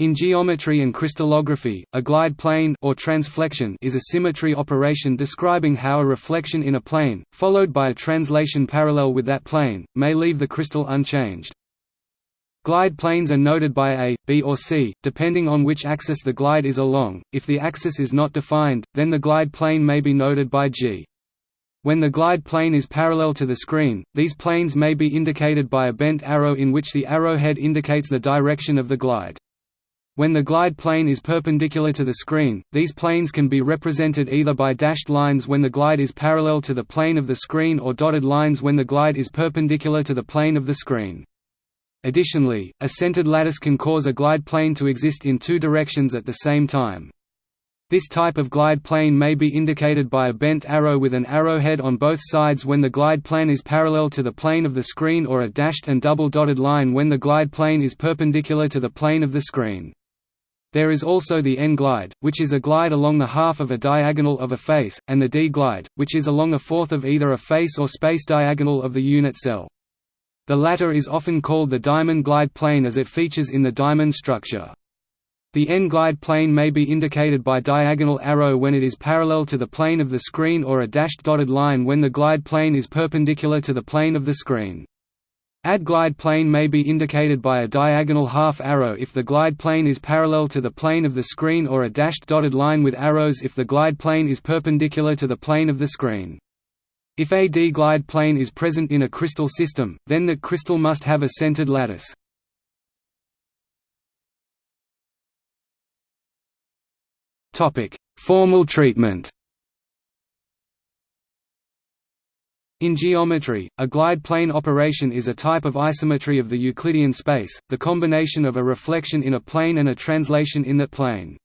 In geometry and crystallography, a glide plane or transflection is a symmetry operation describing how a reflection in a plane, followed by a translation parallel with that plane, may leave the crystal unchanged. Glide planes are noted by A, B or C, depending on which axis the glide is along. If the axis is not defined, then the glide plane may be noted by G. When the glide plane is parallel to the screen, these planes may be indicated by a bent arrow in which the arrowhead indicates the direction of the glide. When the glide plane is perpendicular to the screen, these planes can be represented either by dashed lines when the glide is parallel to the plane of the screen or dotted lines when the glide is perpendicular to the plane of the screen. Additionally, a centered lattice can cause a glide plane to exist in two directions at the same time. This type of glide plane may be indicated by a bent arrow with an arrowhead on both sides when the glide plane is parallel to the plane of the screen or a dashed and double dotted line when the glide plane is perpendicular to the plane of the screen. There is also the n-glide, which is a glide along the half of a diagonal of a face, and the d-glide, which is along a fourth of either a face or space diagonal of the unit cell. The latter is often called the diamond glide plane as it features in the diamond structure. The n-glide plane may be indicated by diagonal arrow when it is parallel to the plane of the screen or a dashed dotted line when the glide plane is perpendicular to the plane of the screen. A d-glide plane may be indicated by a diagonal half arrow if the glide plane is parallel to the plane of the screen or a dashed dotted line with arrows if the glide plane is perpendicular to the plane of the screen. If a d-glide plane is present in a crystal system, then that crystal must have a centered lattice. Formal treatment In geometry, a glide plane operation is a type of isometry of the Euclidean space, the combination of a reflection in a plane and a translation in that plane.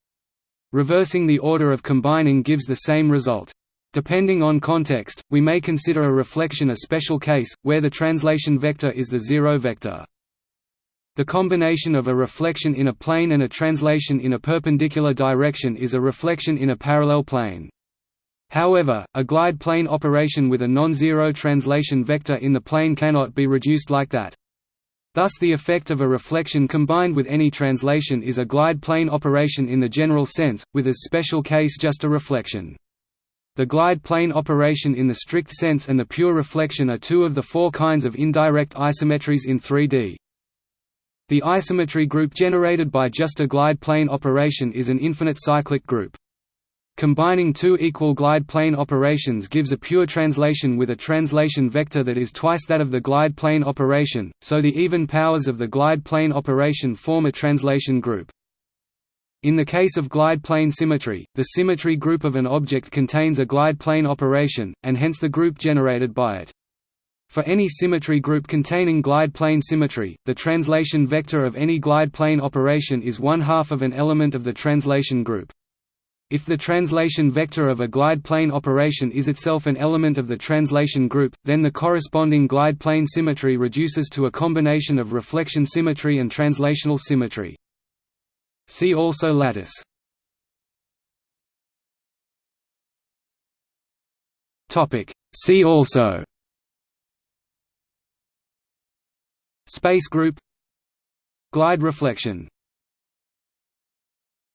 Reversing the order of combining gives the same result. Depending on context, we may consider a reflection a special case, where the translation vector is the zero vector. The combination of a reflection in a plane and a translation in a perpendicular direction is a reflection in a parallel plane. However, a glide plane operation with a non-zero translation vector in the plane cannot be reduced like that. Thus the effect of a reflection combined with any translation is a glide plane operation in the general sense, with as special case just a reflection. The glide plane operation in the strict sense and the pure reflection are two of the four kinds of indirect isometries in 3D. The isometry group generated by just a glide plane operation is an infinite cyclic group. Combining two equal glide plane operations gives a pure translation with a translation vector that is twice that of the glide plane operation, so the even powers of the glide plane operation form a translation group. In the case of glide plane symmetry, the symmetry group of an object contains a glide plane operation, and hence the group generated by it. For any symmetry group containing glide plane symmetry, the translation vector of any glide plane operation is one half of an element of the translation group. If the translation vector of a glide plane operation is itself an element of the translation group, then the corresponding glide plane symmetry reduces to a combination of reflection symmetry and translational symmetry. See also lattice. See also Space group Glide reflection